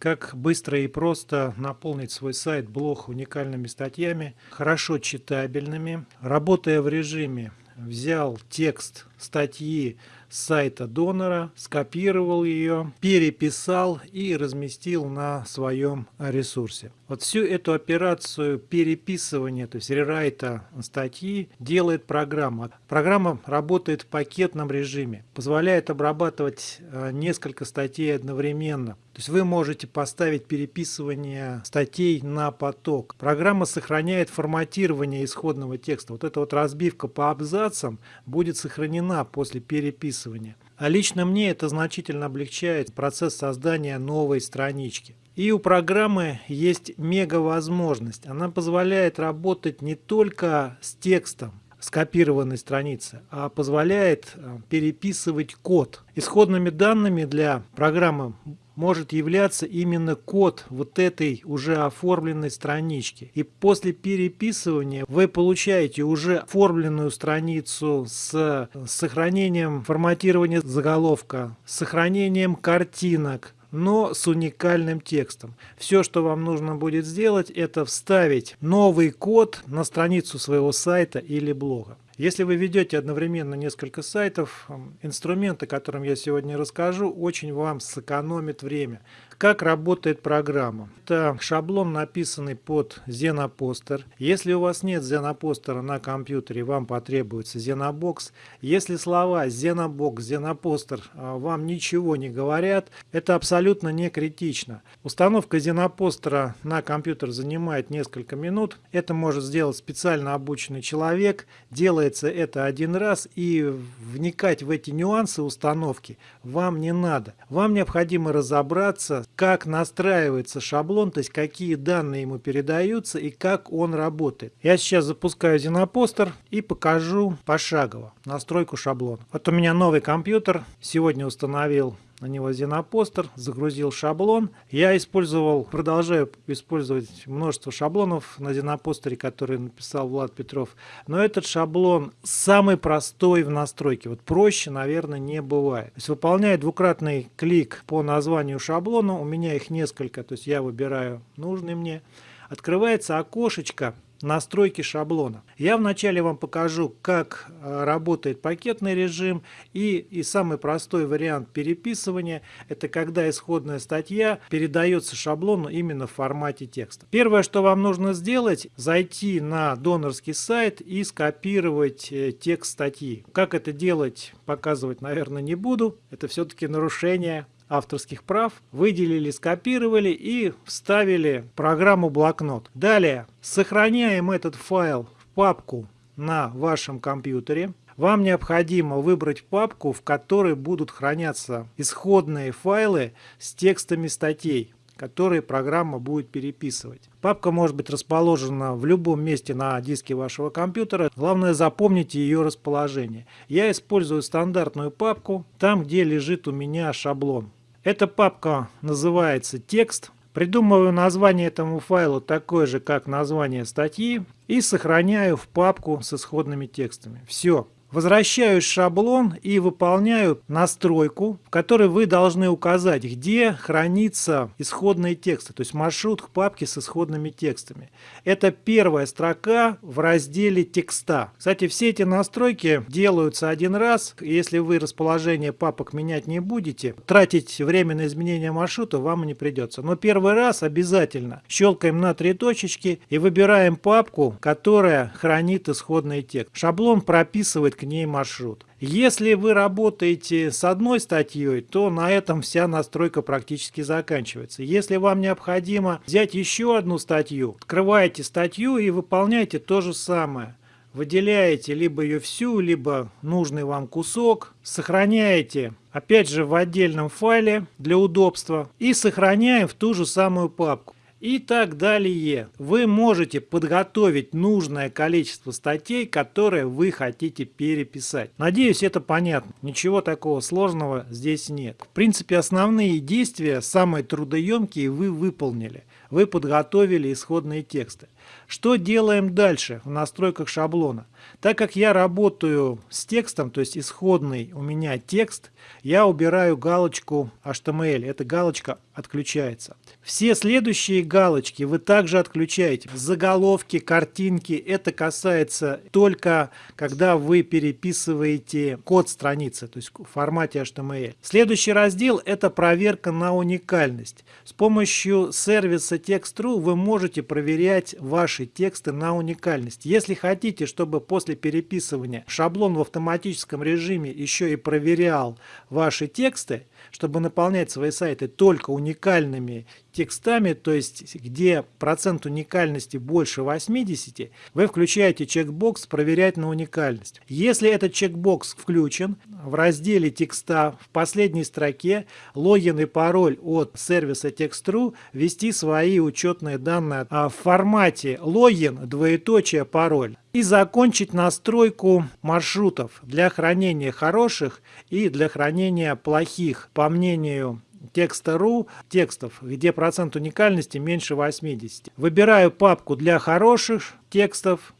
как быстро и просто наполнить свой сайт, блог уникальными статьями, хорошо читабельными, работая в режиме взял текст статьи сайта донора, скопировал ее, переписал и разместил на своем ресурсе. Вот всю эту операцию переписывания, то есть рерайта статьи, делает программа. Программа работает в пакетном режиме, позволяет обрабатывать э, несколько статей одновременно. То есть вы можете поставить переписывание статей на поток. Программа сохраняет форматирование исходного текста. Вот эта вот разбивка по абзацам будет сохранена после переписывания. А лично мне это значительно облегчает процесс создания новой странички. И у программы есть мега возможность. Она позволяет работать не только с текстом, скопированной страницы, а позволяет э, переписывать код. Исходными данными для программы может являться именно код вот этой уже оформленной странички. И после переписывания вы получаете уже оформленную страницу с сохранением форматирования заголовка, с сохранением картинок, но с уникальным текстом. Все, что вам нужно будет сделать, это вставить новый код на страницу своего сайта или блога. Если вы ведете одновременно несколько сайтов, инструмент, о котором я сегодня расскажу, очень вам сэкономит время. Как работает программа? Это шаблон, написанный под Zenoposter. Если у вас нет Zenoposter на компьютере, вам потребуется Zenobox. Если слова Zenobox, Zenoposter а, вам ничего не говорят, это абсолютно не критично. Установка Zenoposter на компьютер занимает несколько минут. Это может сделать специально обученный человек. Делается это один раз и вникать в эти нюансы установки вам не надо. Вам необходимо разобраться как настраивается шаблон, то есть какие данные ему передаются и как он работает. Я сейчас запускаю Зенопостер и покажу пошагово настройку шаблона. Вот у меня новый компьютер, сегодня установил на него Xenopostер, загрузил шаблон. Я использовал, продолжаю использовать множество шаблонов на Xenopostер, которые написал Влад Петров. Но этот шаблон самый простой в настройке. Вот проще, наверное, не бывает. То есть выполняя двукратный клик по названию шаблона, у меня их несколько, то есть я выбираю нужный мне. Открывается окошечко настройки шаблона. Я вначале вам покажу, как э, работает пакетный режим и, и самый простой вариант переписывания – это когда исходная статья передается шаблону именно в формате текста. Первое, что вам нужно сделать – зайти на донорский сайт и скопировать э, текст статьи. Как это делать, показывать, наверное, не буду. Это все-таки нарушение авторских прав, выделили, скопировали и вставили программу блокнот. Далее сохраняем этот файл в папку на вашем компьютере. Вам необходимо выбрать папку, в которой будут храняться исходные файлы с текстами статей которые программа будет переписывать. Папка может быть расположена в любом месте на диске вашего компьютера. Главное запомните ее расположение. Я использую стандартную папку, там где лежит у меня шаблон. Эта папка называется «Текст». Придумываю название этому файлу такое же, как название статьи, и сохраняю в папку с исходными текстами. Все. Возвращаюсь в шаблон и выполняю настройку, в которой вы должны указать, где хранится исходные тексты, то есть маршрут к папке с исходными текстами. Это первая строка в разделе текста. Кстати, все эти настройки делаются один раз. Если вы расположение папок менять не будете, тратить время на изменение маршрута вам не придется. Но первый раз обязательно щелкаем на три точечки и выбираем папку, которая хранит исходный текст. Шаблон прописывает к ней маршрут. Если вы работаете с одной статьей, то на этом вся настройка практически заканчивается. Если вам необходимо взять еще одну статью, открываете статью и выполняете то же самое. Выделяете либо ее всю, либо нужный вам кусок, сохраняете опять же в отдельном файле для удобства и сохраняем в ту же самую папку. И так далее. Вы можете подготовить нужное количество статей, которые вы хотите переписать. Надеюсь, это понятно. Ничего такого сложного здесь нет. В принципе, основные действия, самые трудоемкие, вы выполнили. Вы подготовили исходные тексты. Что делаем дальше в настройках шаблона? Так как я работаю с текстом, то есть исходный у меня текст, я убираю галочку HTML. Эта галочка отключается. Все следующие галочки вы также отключаете. Заголовки, картинки. Это касается только, когда вы переписываете код страницы, то есть в формате HTML. Следующий раздел – это проверка на уникальность. С помощью сервиса Text.ru вы можете проверять ваши тексты на уникальность. Если хотите, чтобы после переписывания шаблон в автоматическом режиме еще и проверял ваши тексты, чтобы наполнять свои сайты только уникальными текстами, то есть где процент уникальности больше 80, вы включаете чекбокс «Проверять на уникальность». Если этот чекбокс включен, в разделе текста в последней строке логин и пароль от сервиса Text.ru ввести свои учетные данные в формате логин, двоеточие, пароль и закончить настройку маршрутов для хранения хороших и для хранения плохих, по мнению текста.ру текстов, где процент уникальности меньше 80. Выбираю папку для хороших текстов.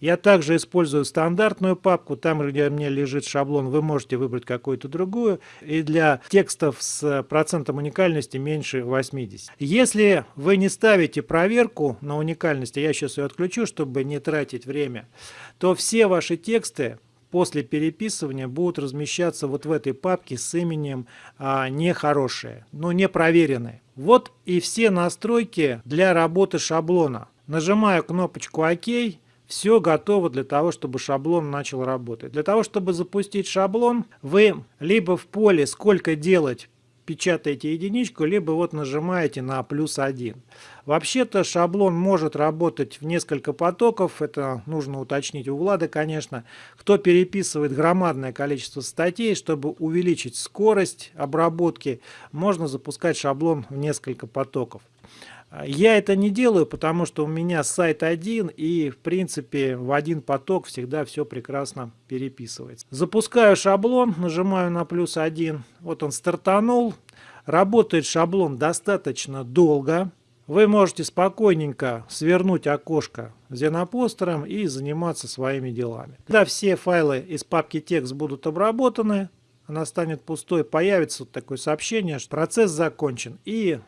Я также использую стандартную папку, там, где у меня лежит шаблон, вы можете выбрать какую-то другую. И для текстов с процентом уникальности меньше 80. Если вы не ставите проверку на уникальность, я сейчас ее отключу, чтобы не тратить время, то все ваши тексты после переписывания будут размещаться вот в этой папке с именем а, нехорошие, но не проверенные. Вот и все настройки для работы шаблона. Нажимаю кнопочку ОК. Все готово для того, чтобы шаблон начал работать. Для того, чтобы запустить шаблон, вы либо в поле «Сколько делать» печатаете единичку, либо вот нажимаете на плюс один. Вообще-то шаблон может работать в несколько потоков, это нужно уточнить у Влада, конечно. Кто переписывает громадное количество статей, чтобы увеличить скорость обработки, можно запускать шаблон в несколько потоков. Я это не делаю, потому что у меня сайт один, и в принципе в один поток всегда все прекрасно переписывается. Запускаю шаблон, нажимаю на плюс один. Вот он стартанул. Работает шаблон достаточно долго. Вы можете спокойненько свернуть окошко зенопостером и заниматься своими делами. Когда все файлы из папки текст будут обработаны, она станет пустой, появится вот такое сообщение, что процесс закончен. И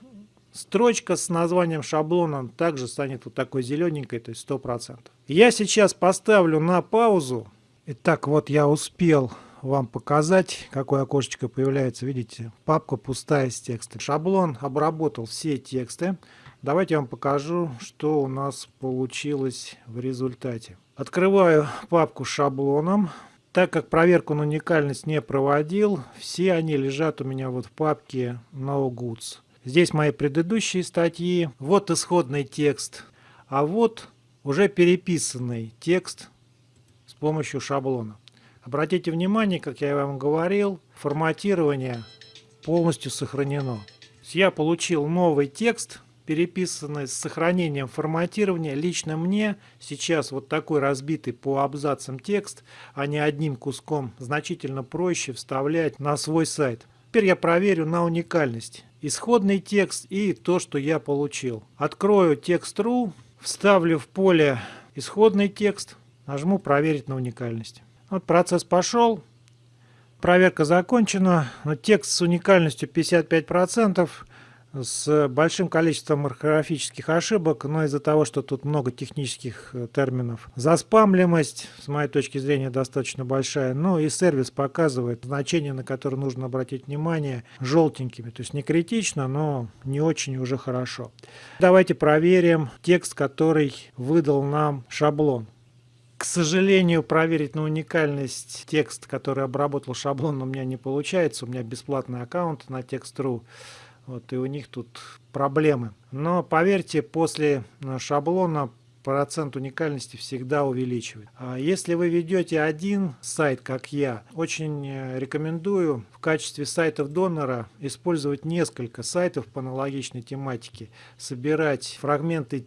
Строчка с названием шаблона также станет вот такой зелененькой, то есть 100%. Я сейчас поставлю на паузу. Итак, вот я успел вам показать, какое окошечко появляется. Видите, папка пустая с текстом. Шаблон обработал все тексты. Давайте я вам покажу, что у нас получилось в результате. Открываю папку с шаблоном. Так как проверку на уникальность не проводил, все они лежат у меня вот в папке No Goods. Здесь мои предыдущие статьи. Вот исходный текст. А вот уже переписанный текст с помощью шаблона. Обратите внимание, как я вам говорил, форматирование полностью сохранено. Я получил новый текст, переписанный с сохранением форматирования. Лично мне сейчас вот такой разбитый по абзацам текст, а не одним куском, значительно проще вставлять на свой сайт. Теперь я проверю на уникальность исходный текст и то, что я получил. Открою текст.ру, вставлю в поле исходный текст, нажму «Проверить на уникальность». Вот процесс пошел, проверка закончена, но текст с уникальностью 55%, с большим количеством орфографических ошибок, но из-за того, что тут много технических э, терминов. Заспамлимость, с моей точки зрения, достаточно большая. Ну и сервис показывает значения, на которые нужно обратить внимание, желтенькими. То есть не критично, но не очень уже хорошо. Давайте проверим текст, который выдал нам шаблон. К сожалению, проверить на уникальность текст, который обработал шаблон, у меня не получается. У меня бесплатный аккаунт на Text.ru. Вот, и у них тут проблемы. Но поверьте, после э, шаблона процент уникальности всегда увеличивает. А если вы ведете один сайт, как я, очень э, рекомендую в качестве сайтов донора использовать несколько сайтов по аналогичной тематике, собирать фрагменты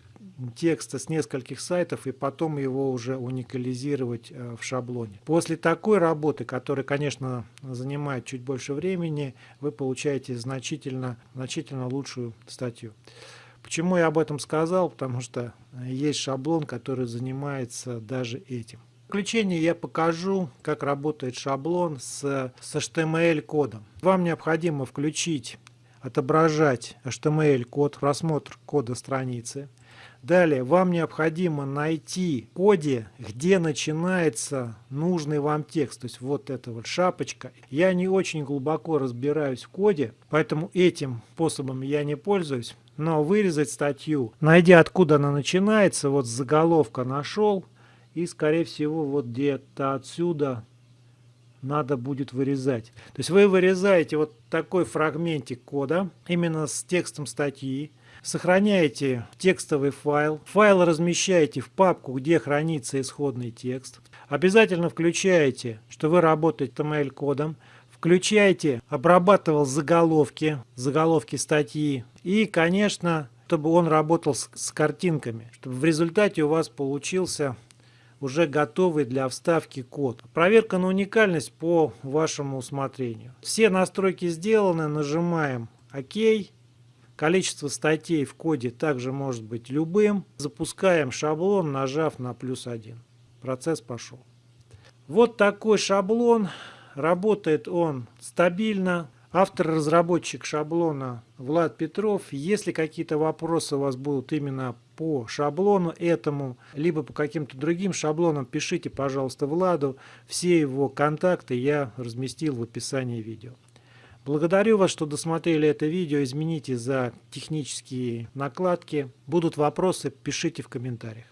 текста с нескольких сайтов и потом его уже уникализировать э, в шаблоне. После такой работы, которая, конечно, занимает чуть больше времени, вы получаете значительно, значительно лучшую статью. Почему я об этом сказал? Потому что есть шаблон, который занимается даже этим. В заключение я покажу, как работает шаблон с, с HTML-кодом. Вам необходимо включить, отображать HTML-код, просмотр кода страницы. Далее вам необходимо найти в коде, где начинается нужный вам текст. То есть вот эта вот шапочка. Я не очень глубоко разбираюсь в коде, поэтому этим способом я не пользуюсь. Но вырезать статью, найдя откуда она начинается, вот заголовка нашел, и скорее всего вот где-то отсюда надо будет вырезать. То есть вы вырезаете вот такой фрагментик кода именно с текстом статьи, Сохраняете текстовый файл. Файл размещаете в папку, где хранится исходный текст. Обязательно включаете, что вы работаете HTML-кодом. Включайте, обрабатывал заголовки, заголовки статьи. И, конечно, чтобы он работал с, с картинками, чтобы в результате у вас получился уже готовый для вставки код. Проверка на уникальность по вашему усмотрению. Все настройки сделаны, нажимаем ОК. Количество статей в коде также может быть любым. Запускаем шаблон, нажав на плюс 1. Процесс пошел. Вот такой шаблон. Работает он стабильно. Автор-разработчик шаблона Влад Петров. Если какие-то вопросы у вас будут именно по шаблону этому, либо по каким-то другим шаблонам, пишите, пожалуйста, Владу. Все его контакты я разместил в описании видео. Благодарю вас, что досмотрели это видео. Измените за технические накладки. Будут вопросы, пишите в комментариях.